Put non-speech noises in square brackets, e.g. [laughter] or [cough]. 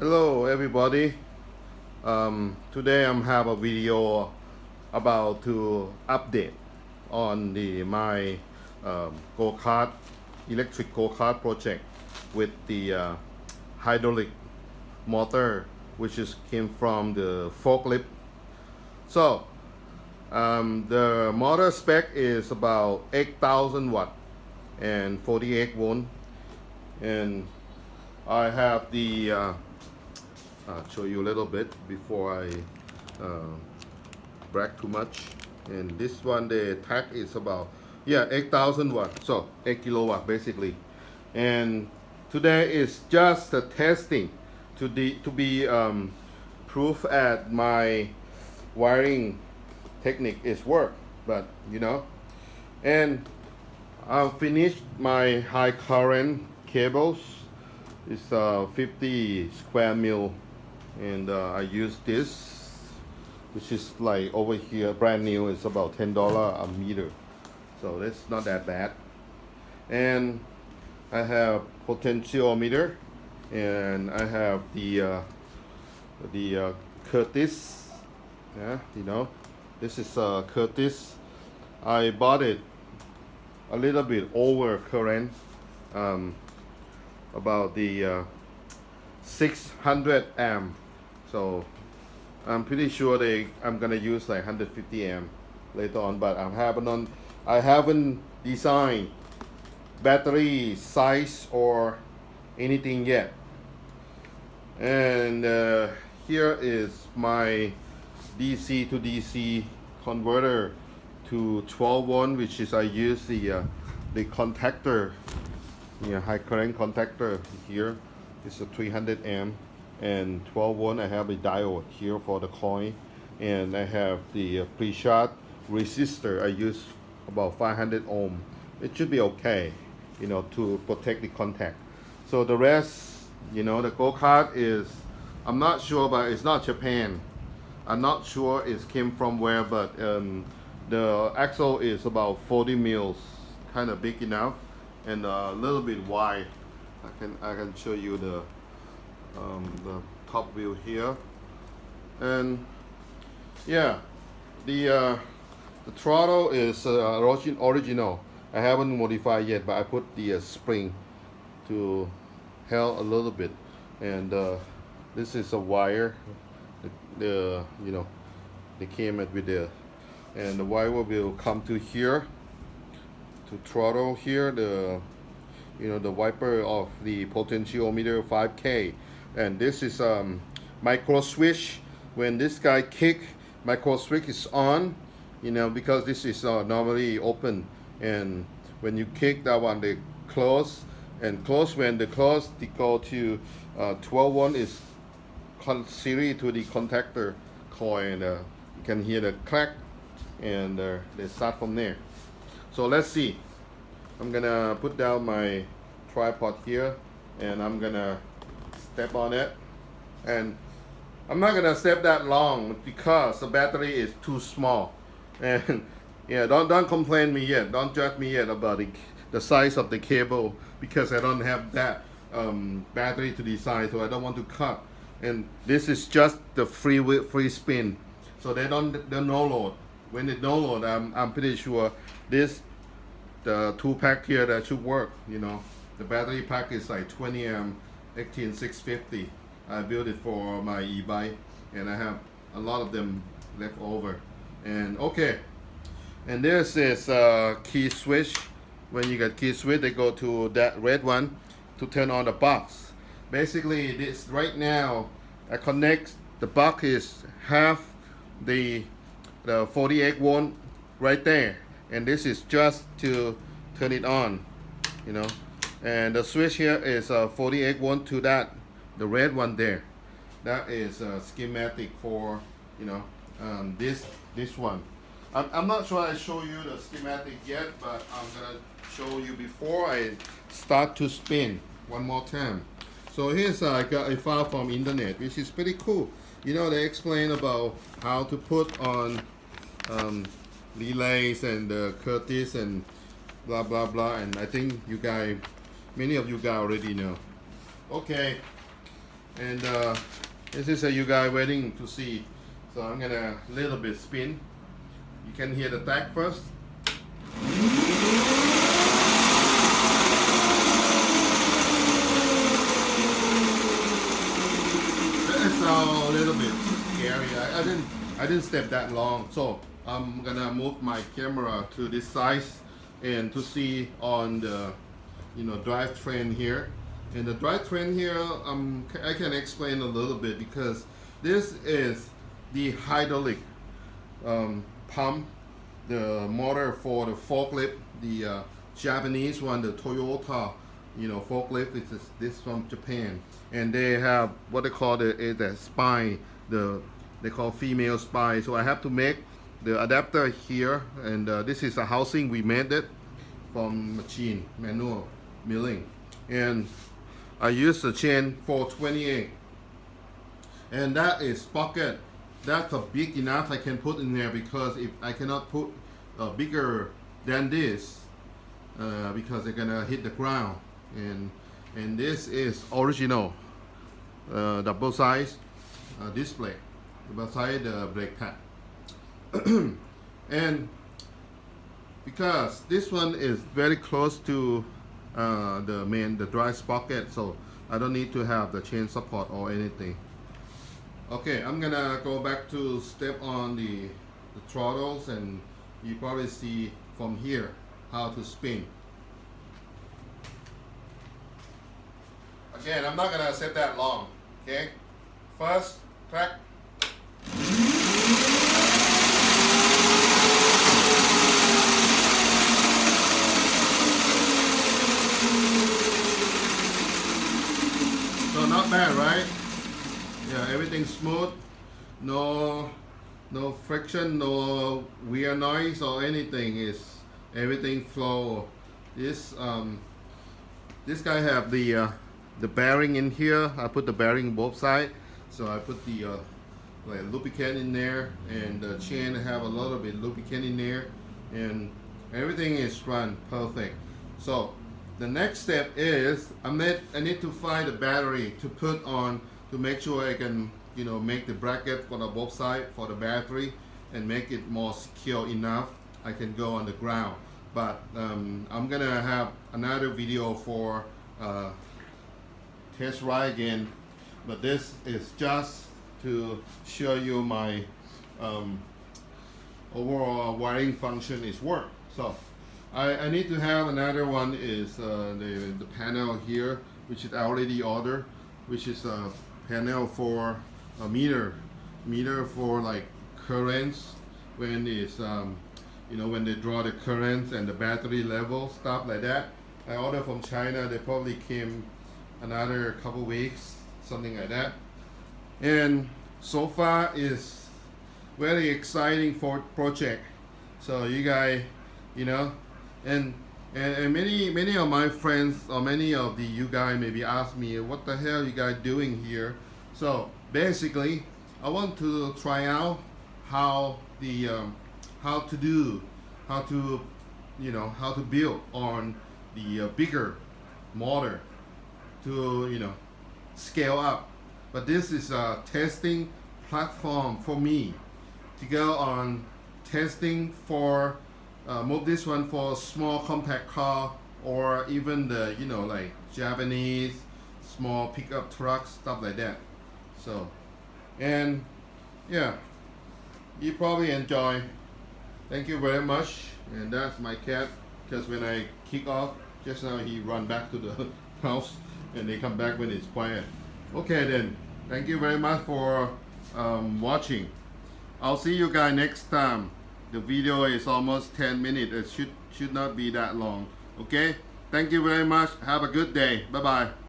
Hello everybody. Um, today I'm have a video about to update on the my um, go-kart electric go-kart project with the uh, hydraulic motor which is came from the forklift. So um, the motor spec is about 8000 watt and 48 volt and I have the uh, I'll show you a little bit before I uh, brag too much. And this one the tag is about yeah 8000 watt. So 8 kilowatt basically. And today is just a testing to the to be um, proof at my wiring technique is work but you know. And I've finished my high current cables. It's uh, 50 square mil and uh, I use this which is like over here brand new it's about $10 a meter. So that's not that bad. And I have potentiometer and I have the uh, the uh, Curtis. Yeah you know this is uh, Curtis. I bought it a little bit over current um, about the uh, 600 amp so I'm pretty sure they I'm gonna use like 150 amp later on but I haven't on I haven't designed battery size or anything yet. And uh, here is my DC to DC converter to 12 one which is I use the uh, the contactor. Yeah, high current contactor here. It's a 300 amp and 12 volt I have a diode here for the coil. And I have the pre-shot resistor. I use about 500 ohm. It should be okay you know to protect the contact. So the rest you know the go-kart is I'm not sure but it's not Japan. I'm not sure it came from where but um, the axle is about 40 mils kind of big enough and a little bit wide. I can I can show you the um, the top view here. And yeah the uh, the throttle is uh, origin original. I haven't modified yet but I put the uh, spring to help a little bit. And uh, this is a wire. The, the you know they came with the and the wire will come to here to throttle here. The you know the wiper of the potentiometer 5k and this is um micro switch. When this guy kick micro switch is on you know because this is uh, normally open. And when you kick that one they close. And close when the close they go to uh, 12 one is series to the contactor coil and uh, you can hear the crack and uh, they start from there. So let's see. I'm gonna put down my tripod here and I'm gonna step on it. And I'm not gonna step that long because the battery is too small. [laughs] And yeah don't don't complain me yet. Don't judge me yet about the, the size of the cable because I don't have that um, battery to decide so I don't want to cut. And this is just the free free spin. So they don't they no load. When it no load I'm, I'm pretty sure this the two pack here that should work you know. The battery pack is like 20 amp 18650 I built it for my e-bike and I have a lot of them left over. And okay. And this is a key switch. When you get key switch they go to that red one to turn on the box. Basically this right now I connect the box is half the the 48 volt right there. And this is just to turn it on you know and the switch here is a 48 one to that the red one there. That is a schematic for you know um, this this one. I'm, I'm not sure I show you the schematic yet but I'm gonna show you before I start to spin one more time. So here's uh, I got a file from internet which is pretty cool. You know they explain about how to put on um, relays and uh, Curtis and blah blah blah and I think you guys many of you guys already know. Okay. And uh, this is a you guys waiting to see. So I'm gonna little bit spin. You can hear the tag first. That's a little bit scary. I, I didn't I didn't step that long. So I'm gonna move my camera to this size and to see on the you know drivetrain here. And the drivetrain here, um, I can explain a little bit because this is the hydraulic um, pump, the motor for the forklift, the uh, Japanese one, the Toyota, you know, forklift. This is this from Japan, and they have what they call the the spline, the they call female spline. So I have to make the adapter here, and uh, this is a housing we made it from machine manual milling, and I use the chain 428, and that is pocket. That's a big enough I can put in there because if I cannot put uh, bigger than this uh, because they're gonna hit the ground. And and this is original uh, double size uh, display. Beside the brake pad. [clears throat] And because this one is very close to uh, the main the drive sprocket so I don't need to have the chain support or anything. Okay I'm gonna go back to step on the, the throttles and you probably see from here how to spin. Again I'm not gonna set that long okay? First track so not bad right yeah everything smooth no no friction no weird noise or anything. Is everything flow. This um this guy have the uh, the bearing in here. I put the bearing both side. So I put the uh, like lubricant in there and the chain have a little bit lubricant in there. And everything is run perfect. So the next step is I need, I need to find a battery to put on to make sure I can you know make the bracket for the both side for the battery and make it more secure enough I can go on the ground. But um, I'm gonna have another video for uh, test ride again. But this is just to show you my um, overall wiring function is work. So I, I need to have another one is uh, the, the panel here which is already ordered which is a panel for a meter meter for like currents when it's um, you know when they draw the currents and the battery level stuff like that. I ordered from China. They probably came another couple weeks something like that. And so far is very exciting for project. So you guys you know and and, and many many of my friends or many of the you guys maybe ask me what the hell you guys doing here? So basically I want to try out how the um, how to do how to you know how to build on the uh, bigger motor to you know scale up. But this is a testing platform for me to go on testing for uh, move this one for small compact car or even the you know like Japanese small pickup trucks stuff like that so and yeah. You probably enjoy. Thank you very much. And that's my cat because when I kick off just now he run back to the [laughs] house and they come back when it's quiet. Okay then. Thank you very much for um, watching. I'll see you guys next time. The video is almost 10 minutes. It should should not be that long. Okay? Thank you very much. Have a good day. Bye bye